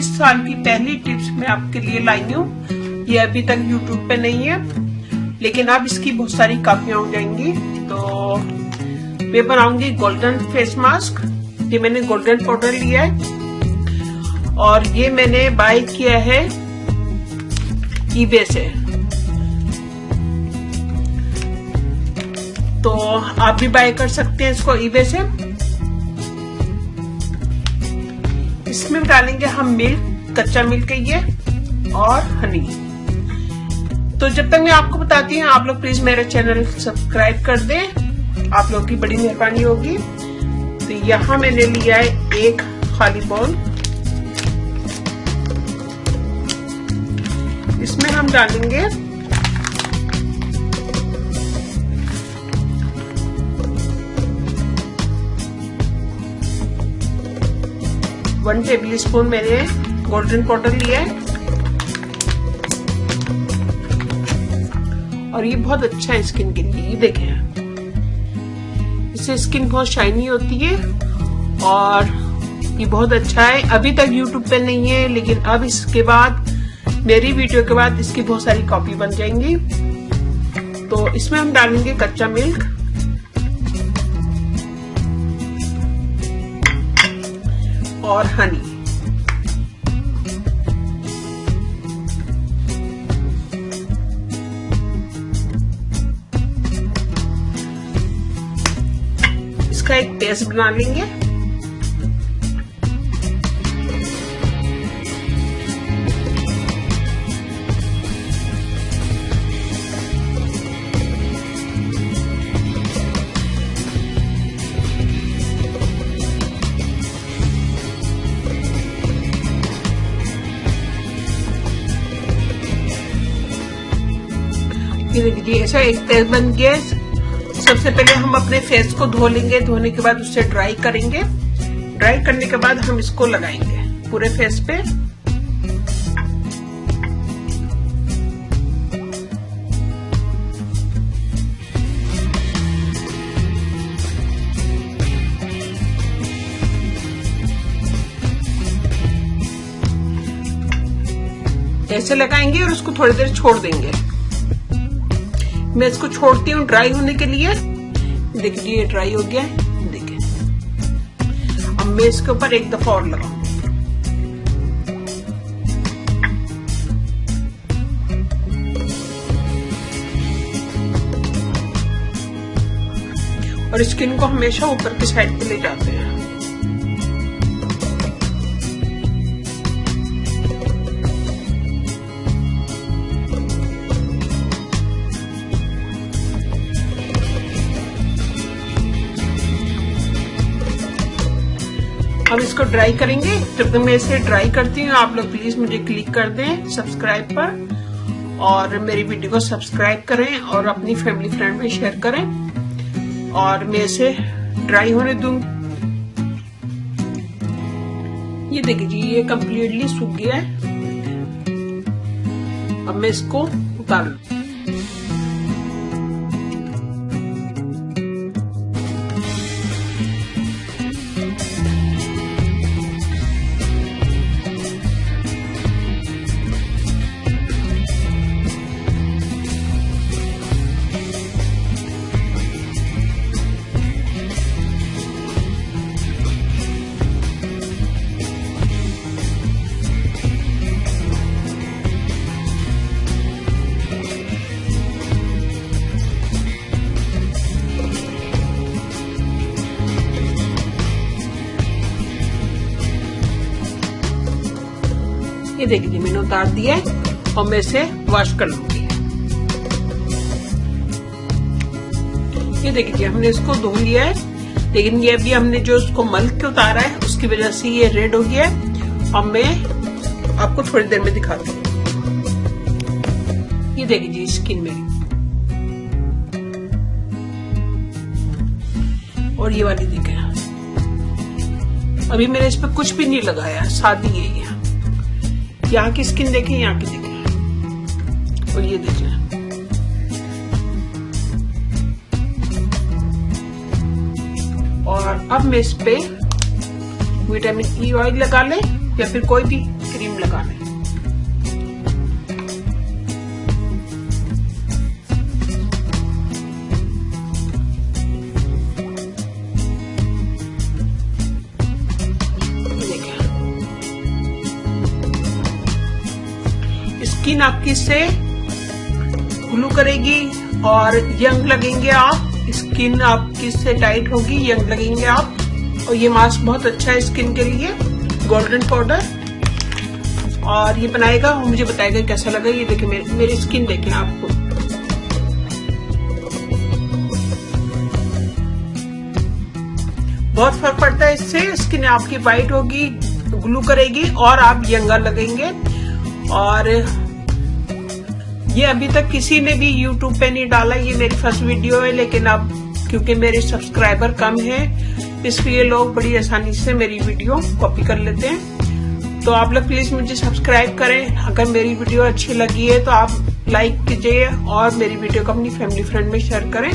इस साल की पहली टिप्स मैं आपके लिए लाई हूँ। ये अभी तक यूट्यूब पे नहीं है, लेकिन अब इसकी बहुत सारी कापियाँ हो जाएँगी। तो मैं बनाऊँगी गोल्डन फेस मास्क ये मैंने गोल्डन पाउडर लिया है। और ये मैंने बाय किया है ईबे से। तो आप भी बाय कर सकते हैं इसको ईबे से। इसमें डालेंगे हम मिल्क कच्चा मिल्क ये और हनी। तो जब तक मैं आपको बताती हूँ, आप लोग प्लीज़ मेरा चैनल सब्सक्राइब कर दें। आप लोग की बड़ी मेहरबानी होगी। तो यहाँ मैंने लिया है एक खाली बॉल इसमें हम डालेंगे वन टेबल स्पून मैंने गोल्डन पाउडर लिया है और ये बहुत अच्छा है स्किन के लिए देखें। इससे स्किन बहुत शाइनी होती है और ये बहुत अच्छा है। अभी तक यूट्यूब पे नहीं है, लेकिन अब इसके बाद, मेरी वीडियो के बाद इसकी बहुत सारी कॉपी बन जाएँगी। तो इसमें हम डालेंगे कच्चा मिल्क। और हनी इसका एक पेस्ट बना लेंगे. ये देखिए ऐसा एक तेल बन गया। सबसे पहले हम अपने फेस को धो लेंगे। धोने के बाद उससे ड्राई करेंगे। ड्राई करने के बाद हम इसको लगाएँगे पूरे फेस पे। ऐसे लगाएँगे और उसको थोड़ी देर छोड़ देंगे। मैं इसको छोड़ती हूँ ड्राई होने के लिए। देखिए ये ड्राई हो गया देखिए। अब मैं इसके ऊपर एक दफ़ा और लगाऊ। और स्किन को हमेशा ऊपर की साइड पे ले जाते हैं। हम इसको ड्राई करेंगे। जब तक मैं इसे ड्राई करती हूँ। आप लोग प्लीज़ मुझे क्लिक कर दें सब्सक्राइब पर। और मेरी वीडियो को सब्सक्राइब करें और अपनी फैमिली फ्रेंड में शेयर करें। और मैं इसे ड्राई होने दूँ। ये देखिए जी, ये कम्प्लीटली सूख गया है। अब मैं इसको उतार। लू ये देखिए, मैंने उतार दिया है और मैं इसे वॉश कर लूँगी। ये देखिए, हमने इसको धो लिया है। लेकिन ये अभी हमने जो उसको मल के उतारा है, उसकी वजह से ये रेड हो गया है। और मैं आपको थोड़ी देर में दिखाती हूँ ये देखिए जी स्किन मेरी और ये वाली देखे। अभी मैंने इस पर कुछ भी नहीं लगाया शादी है ये। यहाँ की स्किन देखें, यहाँ की देखें। और ये देख लें। और अब मैं इस पे विटामिन ई ऑयल लगा लें या फिर कोई भी क्रीम लगा है स्किन आपकी से ग्लू करेगी और यंग लगेंगे आप। स्किन आपकी से टाइट होगी यंग लगेंगे आप। और ये मास्क बहुत अच्छा है स्किन के लिए गोल्डन पाउडर। और ये बनाएगा और मुझे बताएगा कैसा लगा। ये देखिए मेरी, मेरी स्किन देखें आपको। बहुत फ़र्क पड़ता है इससे स्किन आपकी वाइट होगी ग्लू करेगी और आप यंगर लगेंगे। और ये अभी तक किसी ने भी YouTube पे नहीं डाला, ये मेरी फ़र्स्ट वीडियो है, लेकिन अब, क्योंकि मेरे सब्सक्राइबर कम है, इसलिए लोग बड़ी आसानी से मेरी वीडियो कॉपी कर लेते हैं। तो आप लोग प्लीज़ मुझे सब्सक्राइब करें। अगर मेरी वीडियो अच्छी लगी है तो आप लाइक कीजिए और मेरी वीडियो को अपनी फैमिली फ्रेंड में शेयर करें।